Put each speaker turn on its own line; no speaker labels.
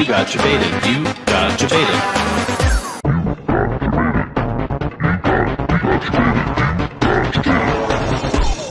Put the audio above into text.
you got your beta, you got your beta.